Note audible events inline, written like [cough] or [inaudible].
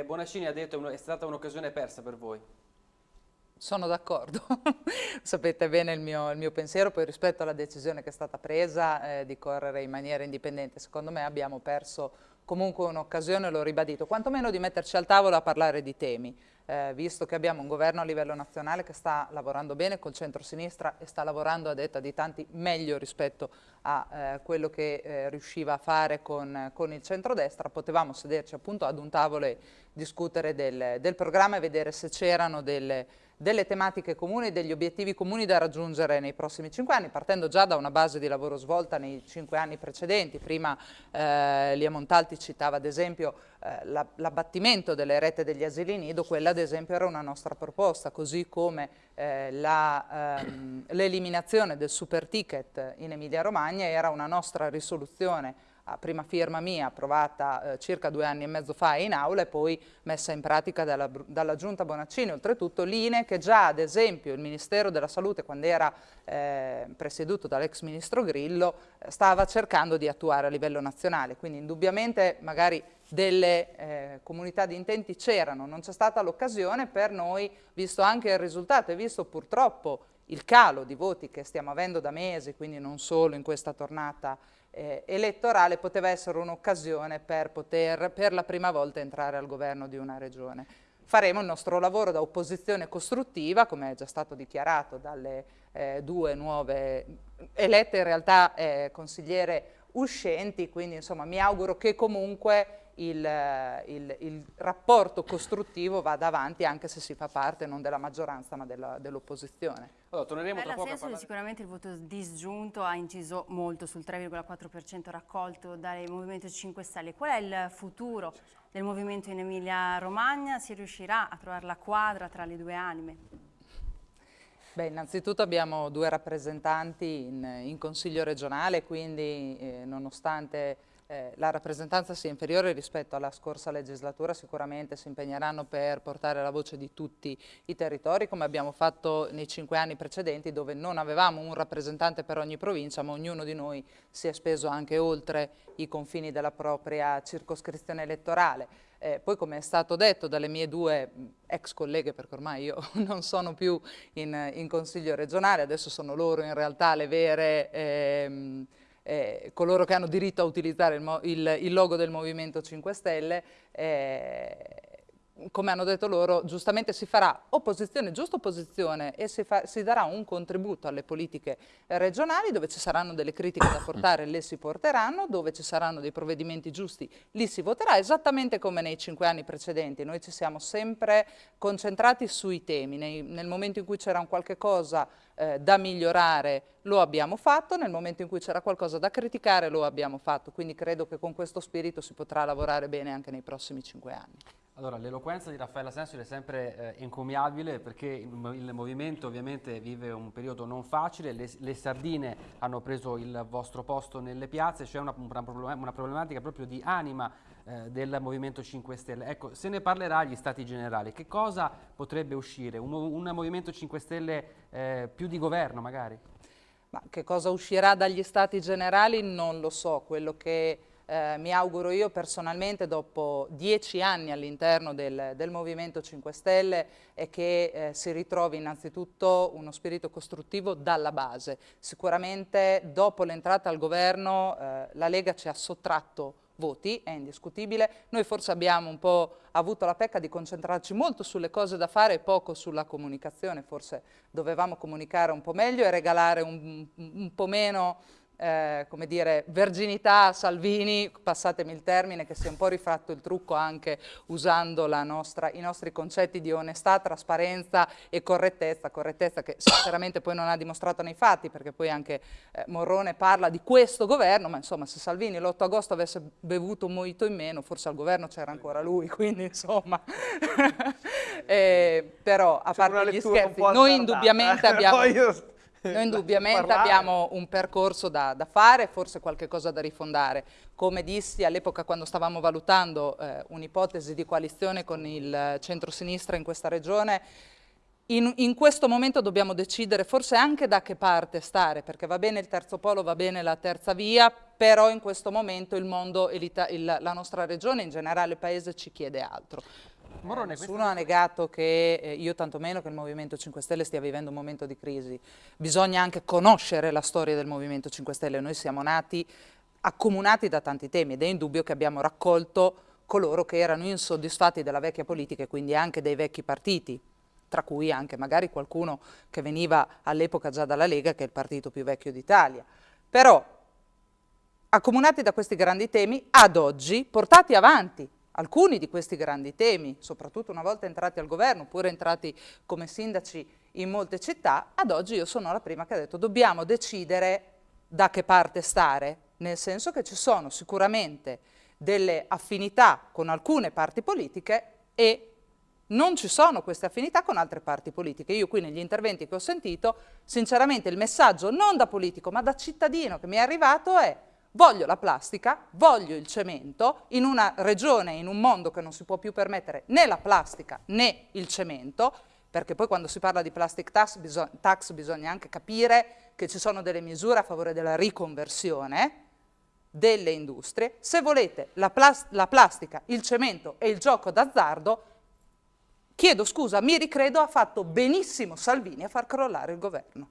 che Bonaccini ha detto è stata un'occasione persa per voi. Sono d'accordo, [laughs] sapete bene il mio, il mio, pensiero, poi rispetto alla decisione che è stata presa eh, di correre in maniera indipendente, secondo me abbiamo perso comunque un'occasione, l'ho ribadito, quantomeno di metterci al tavolo a parlare di temi eh, visto che abbiamo un governo a livello nazionale che sta lavorando bene col centro-sinistra e sta lavorando a detta di tanti meglio rispetto a eh, quello che eh, riusciva a fare con, con il centrodestra, potevamo sederci appunto ad un tavolo e discutere del, del programma e vedere se c'erano delle delle tematiche comuni e degli obiettivi comuni da raggiungere nei prossimi cinque anni, partendo già da una base di lavoro svolta nei cinque anni precedenti. Prima eh, Lia Montalti citava ad esempio eh, l'abbattimento delle rette degli asili nido, quella ad esempio era una nostra proposta, così come eh, ehm, l'eliminazione del super ticket in Emilia Romagna era una nostra risoluzione a prima firma mia, approvata eh, circa due anni e mezzo fa in aula e poi messa in pratica dalla, dalla Giunta Bonaccini. Oltretutto linee che già ad esempio il Ministero della Salute, quando era eh, presieduto dall'ex Ministro Grillo, eh, stava cercando di attuare a livello nazionale. Quindi indubbiamente magari delle eh, comunità di intenti c'erano, non c'è stata l'occasione per noi, visto anche il risultato e visto purtroppo il calo di voti che stiamo avendo da mesi, quindi non solo in questa tornata eh, elettorale poteva essere un'occasione per poter per la prima volta entrare al governo di una regione. Faremo il nostro lavoro da opposizione costruttiva, come è già stato dichiarato dalle eh, due nuove elette in realtà eh, consigliere uscenti, quindi insomma mi auguro che comunque il, il, il, rapporto costruttivo vada avanti anche se si fa parte non della maggioranza ma dell'opposizione. Allora, torneremo tra poco senso parlare... sicuramente il voto disgiunto ha inciso molto sul 3,4% raccolto dal Movimento 5 Stelle. Qual è il futuro del movimento in Emilia Romagna? Si riuscirà a trovare la quadra tra le due anime? Beh, innanzitutto abbiamo due rappresentanti in, in Consiglio regionale, quindi eh, nonostante eh, la rappresentanza sia inferiore rispetto alla scorsa legislatura, sicuramente si impegneranno per portare la voce di tutti i territori, come abbiamo fatto nei cinque anni precedenti, dove non avevamo un rappresentante per ogni provincia, ma ognuno di noi si è speso anche oltre i confini della propria circoscrizione elettorale. Eh, poi come è stato detto dalle mie due ex colleghe, perché ormai io [laughs] non sono più in, in consiglio regionale, adesso sono loro in realtà le vere... Ehm, eh, coloro che hanno diritto a utilizzare il, il, il logo del Movimento 5 Stelle, eh, come hanno detto loro, giustamente si farà opposizione, giusta opposizione e si, fa, si, darà un contributo alle politiche regionali dove ci saranno delle critiche da portare, le si porteranno, dove ci saranno dei provvedimenti giusti, li si voterà, esattamente come nei cinque anni precedenti. Noi ci siamo sempre concentrati sui temi, Nei, nel momento in cui c'era un qualche cosa eh, da migliorare lo abbiamo fatto, nel momento in cui c'era qualcosa da criticare lo abbiamo fatto, quindi credo che con questo spirito si potrà lavorare bene anche nei prossimi cinque anni. Allora, l'eloquenza di Raffaella Sensio è sempre eh, encomiabile perché il, il, movimento ovviamente vive un periodo non facile, le, le, sardine hanno preso il vostro posto nelle piazze, c'è una, una, problematica proprio di anima eh, del Movimento 5 Stelle. Ecco, se ne parlerà agli Stati Generali, che cosa potrebbe uscire? Un, un Movimento 5 Stelle eh, più di governo magari? Ma che cosa uscirà dagli Stati Generali non lo so, quello che eh, mi auguro io personalmente dopo dieci anni all'interno del, del, Movimento 5 Stelle è che eh, si ritrovi innanzitutto uno spirito costruttivo dalla base. Sicuramente dopo l'entrata al governo eh, la Lega ci ha sottratto voti, è indiscutibile. Noi forse abbiamo un po' avuto la pecca di concentrarci molto sulle cose da fare e poco sulla comunicazione, forse dovevamo comunicare un po' meglio e regalare un, un po' meno eh, come dire, verginità Salvini, passatemi il termine, che si è un po' rifratto il trucco anche usando nostra, i nostri concetti di onestà, trasparenza e correttezza, correttezza che sinceramente poi non ha dimostrato nei fatti, perché poi anche eh, Morrone parla di questo governo, ma insomma se Salvini l'8 agosto avesse bevuto un mojito in meno, forse al governo c'era ancora lui, [laughs] quindi insomma, [laughs] eh, però a parte gli scherzi, noi indubbiamente abbiamo... [laughs] Noi [laughs] indubbiamente abbiamo un percorso da, da, fare, forse qualche cosa da rifondare. Come dissi all'epoca quando stavamo valutando eh, un'ipotesi di coalizione con il centro-sinistra in questa regione, in, in, questo momento dobbiamo decidere forse anche da che parte stare, perché va bene il terzo polo, va bene la terza via, però in questo momento il mondo e la nostra regione, in generale il paese, ci chiede altro. Morone, Nessuno ha negato che eh, io tantomeno che il Movimento 5 Stelle stia vivendo un momento di crisi. Bisogna anche conoscere la storia del Movimento 5 Stelle. Noi siamo nati accomunati da tanti temi ed è indubbio che abbiamo raccolto coloro che erano insoddisfatti della vecchia politica e quindi anche dei vecchi partiti, tra cui anche magari qualcuno che veniva all'epoca già dalla Lega, che è il partito più vecchio d'Italia. Però, accomunati da questi grandi temi, ad oggi, portati avanti alcuni di questi grandi temi, soprattutto una volta entrati al governo, oppure entrati come sindaci in molte città, ad oggi io sono la prima che ha detto dobbiamo decidere da che parte stare, nel senso che ci sono sicuramente delle affinità con alcune parti politiche e non ci sono queste affinità con altre parti politiche. Io qui negli interventi che ho sentito, sinceramente il messaggio non da politico ma da cittadino che mi è arrivato è Voglio la plastica, voglio il cemento, in una regione, in un mondo che non si può più permettere né la plastica né il cemento, perché poi quando si parla di plastic tax, bisog tax bisogna anche capire che ci sono delle misure a favore della riconversione delle industrie. Se volete la, plas la plastica, il cemento e il gioco d'azzardo, chiedo scusa, mi ricredo, ha fatto benissimo Salvini a far crollare il governo.